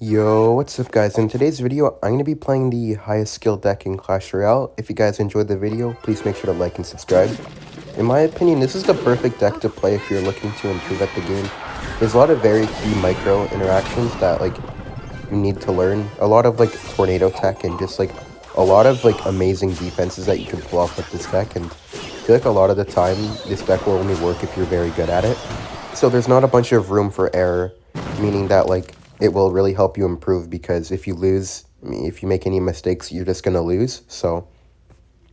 Yo, what's up guys? In today's video, I'm going to be playing the highest skill deck in Clash Royale. If you guys enjoyed the video, please make sure to like and subscribe. In my opinion, this is the perfect deck to play if you're looking to improve at the game. There's a lot of very key micro interactions that like you need to learn. A lot of like tornado tech and just like a lot of like amazing defenses that you can pull off with this deck. And I feel like a lot of the time, this deck will only work if you're very good at it. So there's not a bunch of room for error, meaning that like it will really help you improve because if you lose, if you make any mistakes, you're just going to lose. So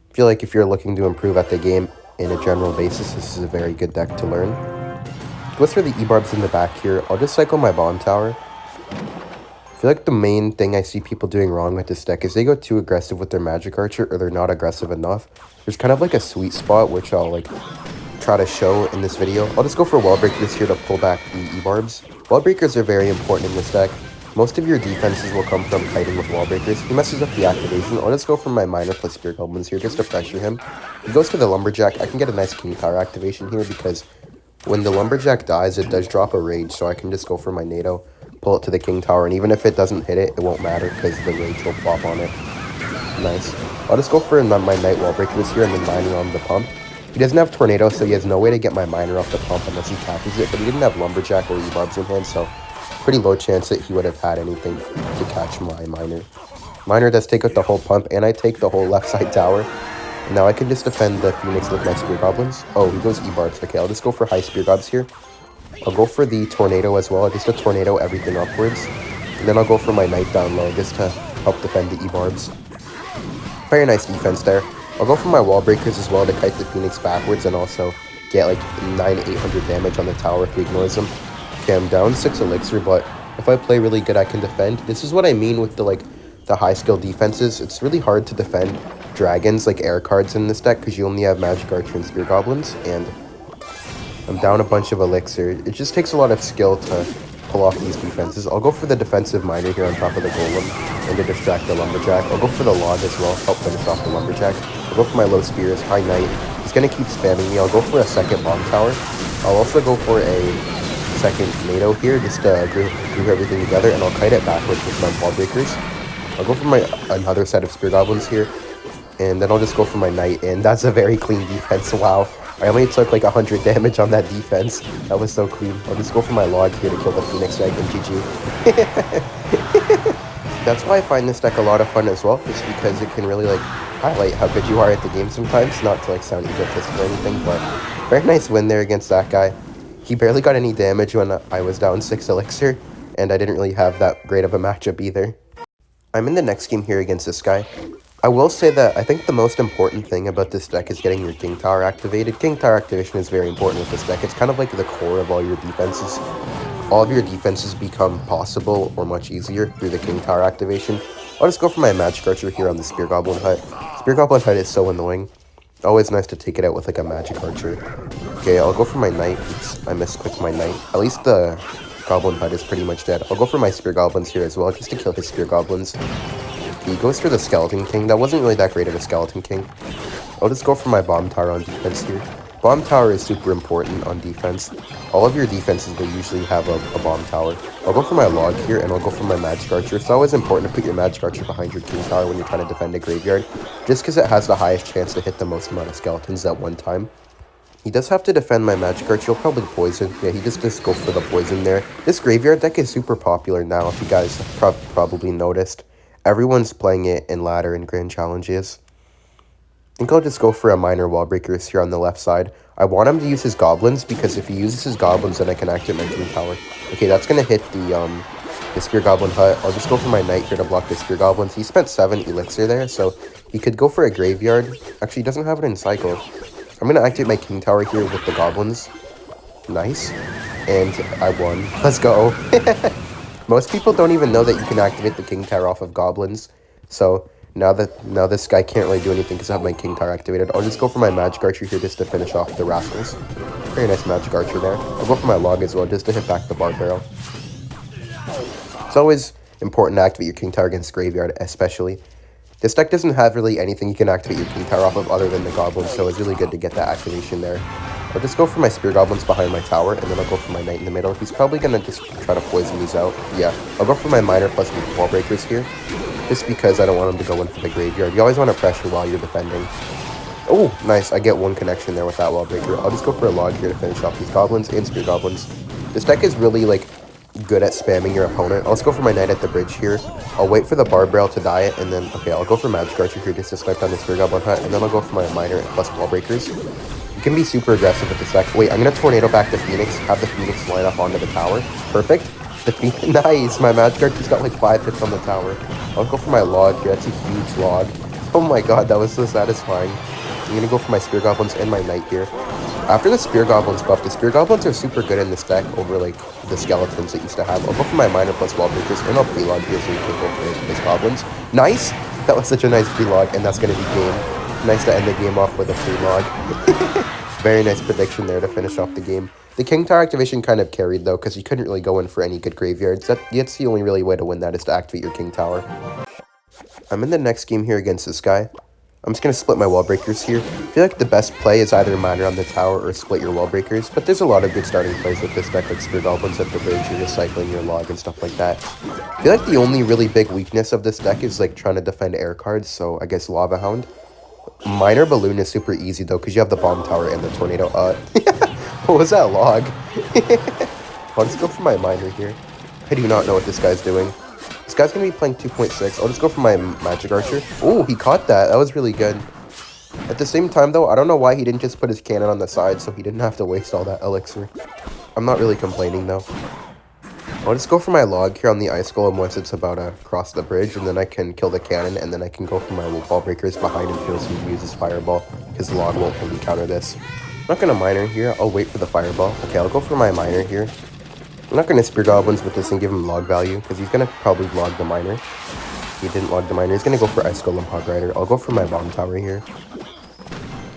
I feel like if you're looking to improve at the game in a general basis, this is a very good deck to learn. Go through the E-Barbs in the back here. I'll just cycle my Bomb Tower. I feel like the main thing I see people doing wrong with this deck is they go too aggressive with their Magic Archer or they're not aggressive enough. There's kind of like a sweet spot which I'll like try to show in this video. I'll just go for a Wall Break this here to pull back the E-Barbs. Wall Breakers are very important in this deck. Most of your defenses will come from kiting with Wall Breakers. He messes up the activation. I'll just go for my Miner plus Spear Goblins here just to pressure him. He goes to the Lumberjack. I can get a nice King Tower activation here because when the Lumberjack dies, it does drop a Rage, so I can just go for my Nado, pull it to the King Tower, and even if it doesn't hit it, it won't matter because the Rage will plop on it. Nice. I'll just go for my Knight Wall Breakers here and then mining on the pump. He doesn't have Tornado, so he has no way to get my Miner off the pump unless he catches it, but he didn't have Lumberjack or E-Barbs in hand, so pretty low chance that he would have had anything to catch my Miner. Miner does take out the whole pump, and I take the whole left side tower. Now I can just defend the Phoenix with my Spear Goblins. Oh, he goes E-Barbs. Okay, I'll just go for high Spear Gobs here. I'll go for the Tornado as well, just a Tornado everything upwards. And then I'll go for my Knight down low just to help defend the E-Barbs. Very nice defense there. I'll go for my wall breakers as well to kite the Phoenix backwards and also get like 9 800 damage on the tower if he ignores them. Okay, I'm down 6 elixir, but if I play really good, I can defend. This is what I mean with the like the high skill defenses. It's really hard to defend dragons, like air cards in this deck, because you only have Magic Archer and Spear Goblins, and I'm down a bunch of elixir. It just takes a lot of skill to pull off these defenses. I'll go for the defensive miner here on top of the golem and to distract the lumberjack. I'll go for the log as well, help finish off the lumberjack. I'll go for my low spears, high knight. He's gonna keep spamming me. I'll go for a second bomb tower. I'll also go for a second Nado here just to group, group everything together and I'll kite it backwards with my wall breakers. I'll go for my another set of spear goblins here and then I'll just go for my knight and that's a very clean defense. Wow. I only took like 100 damage on that defense. That was so clean. I'll just go for my log here to kill the Phoenix Egg and GG. That's why I find this deck a lot of fun as well, just because it can really like highlight how good you are at the game sometimes, not to like sound egotistical or anything, but very nice win there against that guy. He barely got any damage when I was down 6 elixir, and I didn't really have that great of a matchup either. I'm in the next game here against this guy. I will say that I think the most important thing about this deck is getting your King Tower activated. King Tower activation is very important with this deck. It's kind of like the core of all your defenses. All of your defenses become possible or much easier through the King Tower activation. I'll just go for my Magic Archer here on the Spear Goblin Hut. Spear Goblin Hut is so annoying. Always nice to take it out with like a Magic Archer. Okay, I'll go for my Knight. Oops, I misclicked my Knight. At least the Goblin Hut is pretty much dead. I'll go for my Spear Goblins here as well, just to kill his Spear Goblins. He goes for the Skeleton King. That wasn't really that great of a Skeleton King. I'll just go for my Bomb Tower on defense here. Bomb Tower is super important on defense. All of your defenses will usually have a, a, Bomb Tower. I'll go for my Log here, and I'll go for my Magic Archer. It's always important to put your Magic Archer behind your King Tower when you're trying to defend a graveyard, just because it has the highest chance to hit the most amount of skeletons at one time. He does have to defend my Magic Archer. He'll probably poison. Yeah, he just, just go for the poison there. This graveyard deck is super popular now, if you guys pro probably noticed. Everyone's playing it in ladder and grand challenges. Think I'll just go for a miner wall breakers here on the left side. I want him to use his goblins because if he uses his goblins, then I can activate my king tower. Okay, that's gonna hit the um the spear goblin hut. I'll just go for my knight here to block the spear goblins. He spent seven elixir there, so he could go for a graveyard. Actually, he doesn't have it in cycle. I'm gonna activate my king tower here with the goblins. Nice. And I won. Let's go. Most people don't even know that you can activate the King Tower off of Goblins. So now that now this guy can't really do anything because I have my King Tower activated, I'll just go for my Magic Archer here just to finish off the Rascals. Very nice Magic Archer there. I'll go for my Log as well just to hit back the Barb Barrel. It's always important to activate your King Tower against Graveyard, especially. This deck doesn't have really anything you can activate your King Tower off of other than the Goblins, so it's really good to get that activation there. I'll just go for my Spear Goblins behind my tower, and then I'll go for my Knight in the middle. He's probably going to just try to poison these out. Yeah, I'll go for my Miner plus Wall Breakers here, just because I don't want him to go in for the Graveyard. You always want to pressure while you're defending. Oh, nice. I get one connection there with that Wall Breaker. I'll just go for a Log here to finish off these Goblins and Spear Goblins. This deck is really, like, good at spamming your opponent. I'll just go for my Knight at the bridge here. I'll wait for the Barb Barrel to die it, and then, okay, I'll go for Magic Archer here just to snipe down the Spear Goblin Hut, and then I'll go for my Miner plus Wall Breakers. You can be super aggressive with this deck. Wait, I'm going to Tornado back the Phoenix, have the Phoenix line up onto the tower. Perfect. Nice! My Magic Archer's got like 5 hits on the tower. I'll go for my Log here. That's a huge Log. Oh my god, that was so satisfying. I'm to go for my Spear Goblins and my Knight here. After the Spear Goblins buff, the Spear Goblins are super good in this deck over like the Skeletons that used to have. I'll go for my Miner plus Wall Breakers and I'll Prelog here so you can go for his Goblins. Nice! That was such a nice Prelog and that's to be game. Nice to end the game off with a Prelog. Very nice prediction there to finish off the game. The King Tower activation kind of carried, though, because you couldn't really go in for any good graveyards. That, that's the only really way to win that is to activate your King Tower. I'm in the next game here against this guy. I'm just going to split my wall breakers here. I feel like the best play is either miner on the tower or split your wall breakers, but there's a lot of good starting plays with this deck, like Spear Goblins at the bridge, you're just cycling your log and stuff like that. I feel like the only really big weakness of this deck is like trying to defend air cards, so I guess Lava Hound. Miner Balloon is super easy though, because you have the Bomb Tower and the Tornado. Uh, what was that log? I'll just go for my Miner here. I do not know what this guy's doing. This guy's to be playing 2.6. I'll just go for my Magic Archer. Oh, he caught that. That was really good. At the same time, though, I don't know why he didn't just put his cannon on the side so he didn't have to waste all that elixir. I'm not really complaining, though. I'll just go for my log here on the ice golem once it's about to cross the bridge, and then I can kill the cannon, and then I can go for my wall breakers behind and feel some use his fireball, because the log won't really counter this. I'm not going to miner here, I'll wait for the fireball. Okay, I'll go for my miner here. I'm not going to spear goblins with this and give him log value, because he's going to probably log the miner. He didn't log the miner, he's going to go for ice golem hog rider. I'll go for my bomb tower here.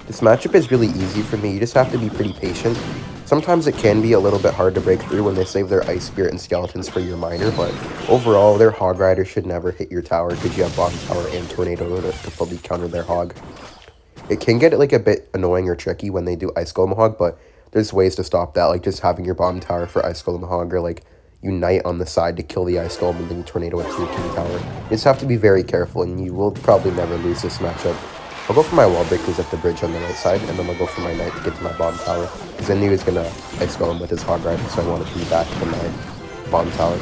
This matchup is really easy for me, you just have to be pretty patient. Sometimes it can be a little bit hard to break through when they save their Ice Spirit and Skeletons for your Miner, but overall, their Hog Rider should never hit your tower because you have Bomb Tower and Tornado to, to fully counter their Hog. It can get like a bit annoying or tricky when they do Ice Golem Hog, but there's ways to stop that, like just having your Bomb Tower for Ice Golem Hog, or like Unite on the side to kill the Ice Golem and then Tornado into your King Tower. You just have to be very careful, and you will probably never lose this matchup. I'll go for my wall breakers at the bridge on the right side, and then I'll go for my knight to get to my bomb tower. Because I knew he was going to ice golem with his hog rider, so I wanted to be back to my bomb tower.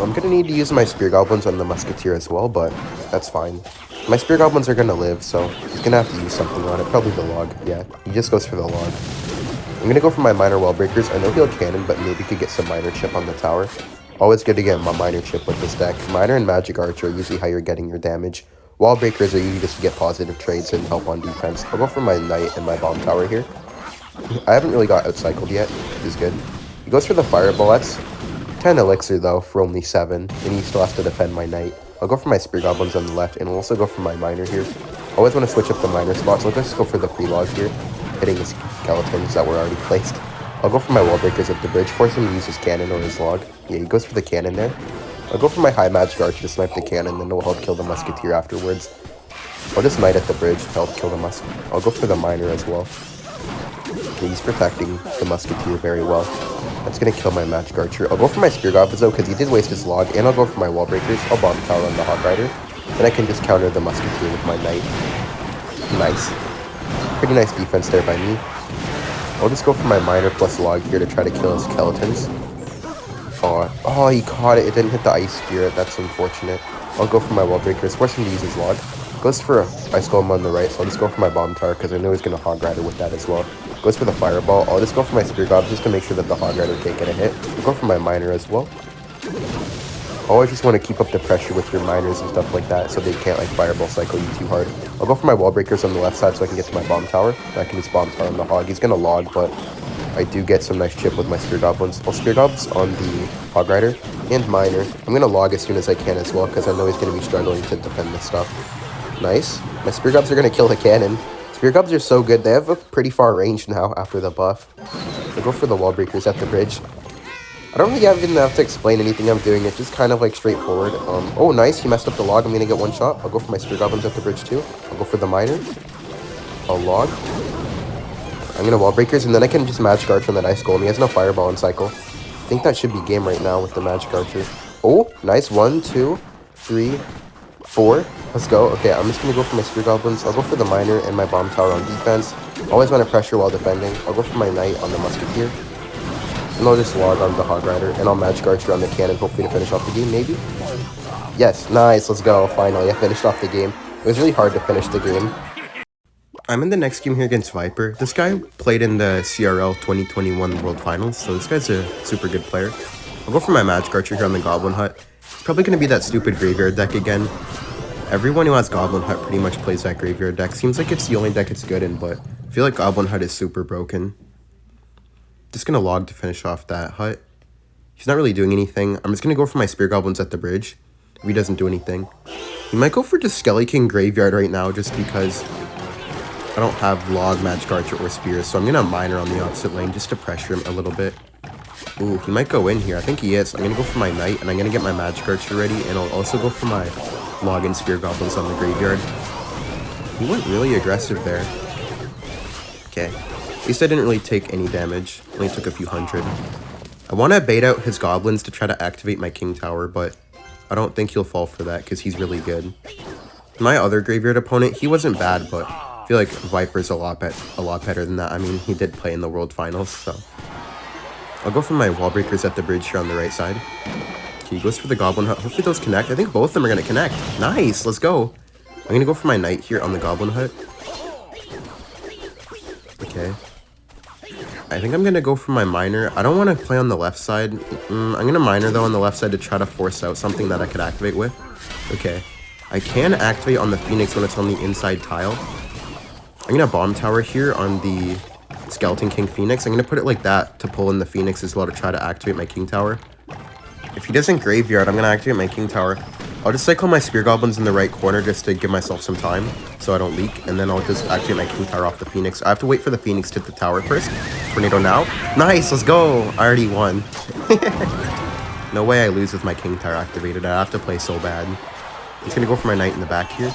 I'm going to need to use my spear goblins on the musketeer as well, but that's fine. My spear goblins are going to live, so he's going to have to use something on it. Probably the log. Yeah, he just goes for the log. I'm going to go for my miner wall breakers. I know he'll cannon, but maybe could get some miner chip on the tower. Always good to get my miner chip with this deck. miner and magic archer are usually how you're getting your damage. Wall breakers are usually just to get positive trades and help on defense. I'll go for my knight and my bomb tower here. I haven't really got outcycled yet, which is good. He goes for the fire bullets. 10 elixir though for only 7, and he still has to defend my knight. I'll go for my spear goblins on the left, and I'll also go for my miner here. I always want to switch up the miner spots, so I'll just go for the prelog here, hitting skeletons that were already placed. I'll go for my wall breakers at the bridge, force him to use his cannon or his log. Yeah, he goes for the cannon there. I'll go for my high magic archer to snipe the cannon, then it'll help kill the musketeer afterwards. I'll just knight at the bridge to help kill the musk. I'll go for the miner as well. He's protecting the musketeer very well. That's gonna kill my magic archer. I'll go for my spear goblins though, because he did waste his log, and I'll go for my wall breakers. I'll bomb tower on the hog rider. Then I can just counter the musketeer with my knight. Nice. Pretty nice defense there by me. I'll just go for my miner plus log here to try to kill his skeletons. Oh, oh, he caught it. It didn't hit the ice spirit. That's unfortunate. I'll go for my wall breakers. Force him to use his log. Goes for a ice golem on the right, so I'll just go for my bomb tower because I know he's going to hog rider with that as well. Goes for the fireball. I'll just go for my spear gob just to make sure that the hog rider can't get a hit. I'll go for my miner as well. Oh, Always just want to keep up the pressure with your miners and stuff like that so they can't like fireball cycle you too hard. I'll go for my wall breakers on the left side so I can get to my bomb tower. I can just bomb tower on the hog. He's going to log, but I do get some nice chip with my Spear Goblins. I'll Spear Goblins on the Hog Rider and Miner. I'm going to log as soon as I can as well because I know he's going to be struggling to defend this stuff. Nice. My Spear Gobs are going to kill the cannon. Spear Gobs are so good. They have a pretty far range now after the buff. I'll go for the Wall Breakers at the bridge. I don't really even have to explain anything I'm doing. It's just kind of like straightforward. Um, oh, nice. He messed up the log. I'm going to get one shot. I'll go for my Spear Goblins at the bridge too. I'll go for the Miner. I'll log. I'm gonna wall breakers, and then I can just magic archer on that ice golem. He has no fireball in cycle. I think that should be game right now with the magic archer. Oh, nice. One, two, three, four. Let's go. Okay, I'm just to go for my spear goblins. I'll go for the miner and my bomb tower on defense. Always want to pressure while defending. I'll go for my knight on the musketeer. And I'll just log on the hog rider. And I'll magic archer on the cannon, hopefully to finish off the game, maybe? Yes, nice. Let's go. Finally, I finished off the game. It was really hard to finish the game. I'm in the next game here against Viper. This guy played in the CRL 2021 World Finals, so this guy's a super good player. I'll go for my Magic Archer here on the Goblin Hut. It's probably going to be that stupid Graveyard deck again. Everyone who has Goblin Hut pretty much plays that Graveyard deck. Seems like it's the only deck it's good in, but I feel like Goblin Hut is super broken. Just going to log to finish off that hut. He's not really doing anything. I'm just going to go for my Spear Goblins at the bridge. If he doesn't do anything. He might go for just Skelly King Graveyard right now just because I don't have Log, Magic Archer, or Spears. So I'm going to Miner on the opposite lane just to pressure him a little bit. Ooh, he might go in here. I think he is. I'm going to go for my Knight, and I'm going to get my Magic Archer ready, and I'll also go for my Log and Spear Goblins on the Graveyard. He went really aggressive there. Okay. At least I didn't really take any damage. Only took a few hundred. I want to bait out his Goblins to try to activate my King Tower, but I don't think he'll fall for that, because he's really good. My other Graveyard opponent, he wasn't bad, but feel like Viper's a lot, bet a lot better than that. I mean, he did play in the World Finals, so... I'll go for my wall breakers at the bridge here on the right side. He goes for the Goblin Hut. Hopefully those connect. I think both of them are going to connect. Nice, let's go. I'm going to go for my Knight here on the Goblin Hut. Okay. I think I'm going to go for my Miner. I don't want to play on the left side. Mm, I'm going to Miner, though, on the left side to try to force out something that I could activate with. Okay. I can activate on the Phoenix when it's on the inside tile. I'm going to Bomb Tower here on the Skeleton King Phoenix. I'm going to put it like that to pull in the Phoenix as well to try to activate my King Tower. If he doesn't Graveyard, I'm going to activate my King Tower. I'll just cycle my Spear Goblins in the right corner just to give myself some time so I don't leak. And then I'll just activate my King Tower off the Phoenix. I have to wait for the Phoenix to hit the tower first. Tornado now. Nice, let's go. I already won. no way I lose with my King Tower activated. I have to play so bad. I'm going to go for my Knight in the back here.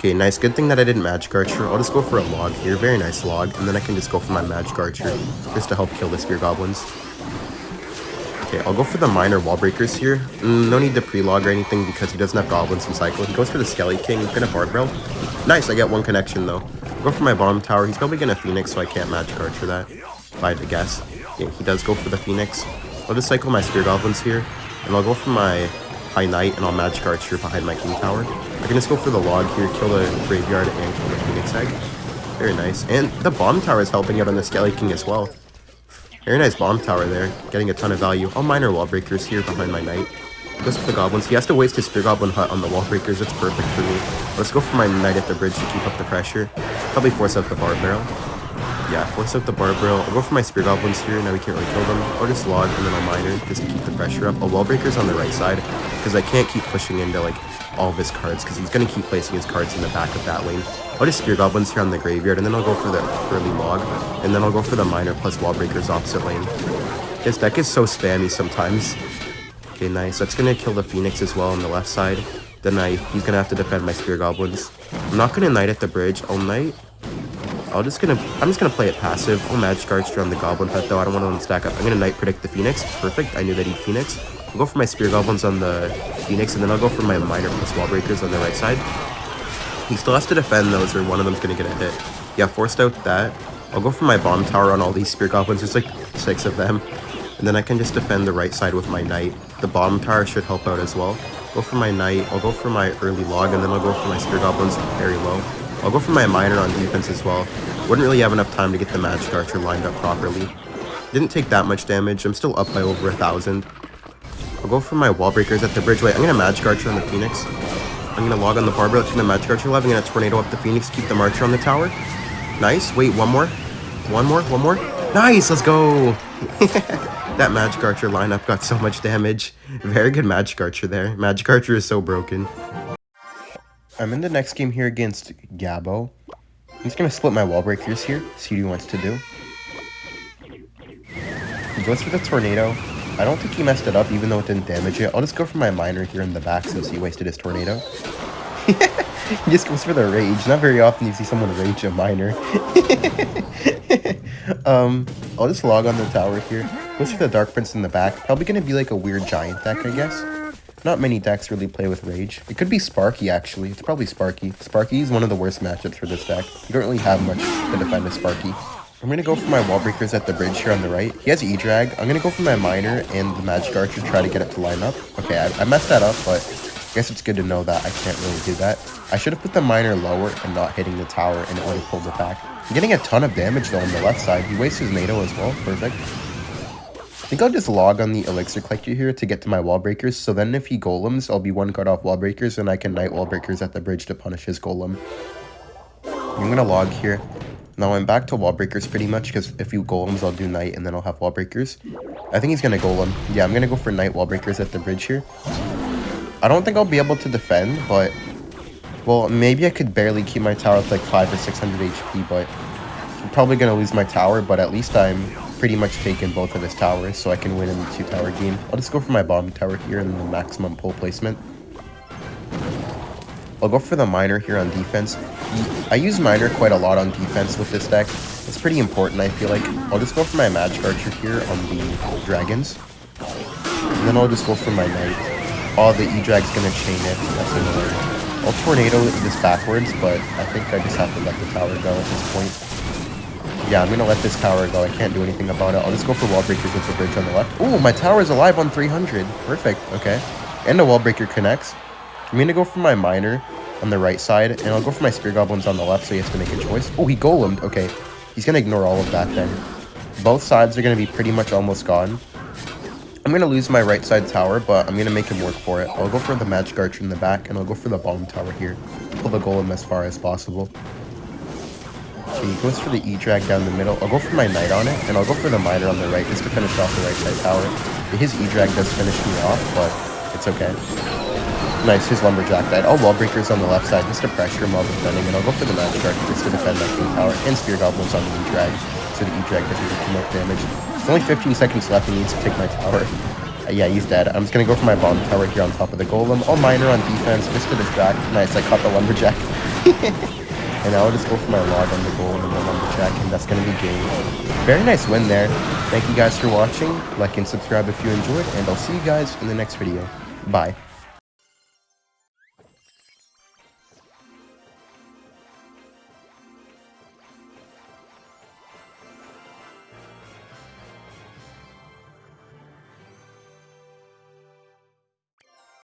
Okay, nice. Good thing that I didn't Magic Archer. I'll just go for a log here. Very nice log. And then I can just go for my Magic Archer just to help kill the Spear Goblins. Okay, I'll go for the Miner Wall Breakers here. Mm, no need to pre-log or anything because he doesn't have Goblins in cycle. He goes for the Skelly King. He's gonna Barbell. Nice, I get one connection though. I'll go for my Bomb Tower. He's probably gonna Phoenix, so I can't Magic Archer that. If I had to guess. Yeah, he does go for the Phoenix. I'll just cycle my Spear Goblins here. And I'll go for my High Knight, and I'll Magic Archer behind my King Tower. I can just go for the log here, kill the Graveyard, and kill the Phoenix Egg. Very nice. And the Bomb Tower is helping out on the Skelly King as well. Very nice Bomb Tower there, getting a ton of value. I'll Miner Wall Breakers here behind my Knight. Goes for the Goblins. He has to waste his Spear Goblin Hut on the Wall Breakers. It's perfect for me. Let's go for my Knight at the bridge to keep up the pressure. Probably force out the Barb Barrel. Yeah, force out the Barb Barrel. I'll go for my Spear Goblins here. Now we can't really kill them. I'll just log and then I'll Miner just to keep the pressure up. A Wall Breaker's on the right side because I can't keep pushing into like all of his cards because he's going to keep placing his cards in the back of that lane. I'll just Spear Goblins here on the Graveyard and then I'll go for the early log and then I'll go for the Miner plus Wall Breakers opposite lane. This deck is so spammy sometimes. Okay, nice. That's going to kill the Phoenix as well on the left side. The Knight, he's going to have to defend my Spear Goblins. I'm not going to Knight at the bridge. I'll Knight I'll just gonna I'm just gonna play it passive. I'll Magic Archer on the Goblin Hut though. I don't want to stack up. I'm gonna Knight Predict the Phoenix. Perfect. I knew that he'd Phoenix. I'll go for my Spear Goblins on the Phoenix, and then I'll go for my Miner plus Wall Breakers on the right side. He still has to defend those, or one of them's gonna get a hit. Yeah, forced out that. I'll go for my Bomb Tower on all these Spear Goblins. There's like six of them. And then I can just defend the right side with my Knight. The Bomb Tower should help out as well. Go for my Knight. I'll go for my early log, and then I'll go for my Spear Goblins very low. I'll go for my Miner on defense as well. Wouldn't really have enough time to get the Magic Archer lined up properly. Didn't take that much damage. I'm still up by over a thousand. I'll go for my Wall Breakers at the bridge. Wait, I'm going to Magic Archer on the Phoenix. I'm going to log on the Barbara to the Magic Archer level. I'm going to Tornado up the Phoenix, keep the Marcher on the tower. Nice. Wait, one more. One more, one more. Nice, let's go. that Magic Archer lineup got so much damage. Very good Magic Archer there. Magic Archer is so broken. I'm in the next game here against Gabo. I'm just going to split my wall breakers here, see what he wants to do. He goes for the tornado. I don't think he messed it up, even though it didn't damage it. I'll just go for my miner here in the back since he wasted his tornado. he just goes for the rage. Not very often you see someone rage a miner. um, I'll just log on the tower here. Goes for the Dark Prince in the back. Probably gonna be like a weird giant deck, I guess. Not many decks really play with Rage. It could be Sparky, actually. It's probably Sparky. Sparky is one of the worst matchups for this deck. You don't really have much to defend a Sparky. I'm to go for my wall breakers at the bridge here on the right. He has E-Drag. I'm to go for my Miner and the Magic Archer, try to get it to line up. Okay, I, I messed that up, but I guess it's good to know that I can't really do that. I should have put the Miner lower and not hitting the tower, and it would have pulled it back. I'm getting a ton of damage, though, on the left side. He wastes his Nado as well. Perfect. I think I'll just log on the Elixir Collector here to get to my wall breakers, so then if he golems, I'll be one guard off wall breakers, and I can knight wall breakers at the bridge to punish his golem. I'm gonna log here. Now I'm back to wall breakers pretty much, because if you golems, I'll do knight, and then I'll have wall breakers. I think he's gonna golem. Yeah, I'm gonna go for knight wall breakers at the bridge here. I don't think I'll be able to defend, but... Well, maybe I could barely keep my tower with like 5 or 600 HP, but... I'm probably gonna lose my tower, but at least I'm pretty much taking both of his towers, so I can win in the two tower game. I'll just go for my bomb tower here and the maximum pull placement. I'll go for the miner here on defense. I use miner quite a lot on defense with this deck. It's pretty important, I feel like. I'll just go for my magic archer here on the dragons. And then I'll just go for my knight. Oh, the E-Drag's gonna chain it. That's annoying. I'll tornado this backwards, but I think I just have to let the tower go at this point. Yeah, I'm gonna let this tower go. I can't do anything about it. I'll just go for wall breakers with the bridge on the left. Oh, my tower is alive on 300. Perfect. Okay. And the wall breaker connects. I'm gonna go for my miner on the right side, and I'll go for my spear goblins on the left, so he has to make a choice. Oh, he golemed. Okay. He's gonna ignore all of that then. Both sides are gonna be pretty much almost gone. I'm gonna lose my right side tower, but I'm gonna make him work for it. I'll go for the magic archer in the back, and I'll go for the bomb tower here. Pull the golem as far as possible. So he goes for the E-Drag down the middle. I'll go for my Knight on it, and I'll go for the Miner on the right just to finish off the right side tower. His E-Drag does finish me off, but it's okay. Nice, his Lumberjack died. I'll Wall Breakers on the left side just to pressure him while defending, and I'll go for the Magic Arc just to defend that King Tower, and Spear Goblins on the E-Drag, so the E-Drag doesn't do too much damage. It's only 15 seconds left, he needs to take my tower. Uh, yeah, he's dead. I'm just gonna go for my bomb tower here on top of the Golem. All Miner on defense, just to distract. Nice, I caught the Lumberjack. And I'll just go for my log on the Golem and the check, and that's to be game. Very nice win there. Thank you guys for watching. Like and subscribe if you enjoyed, and I'll see you guys in the next video. Bye.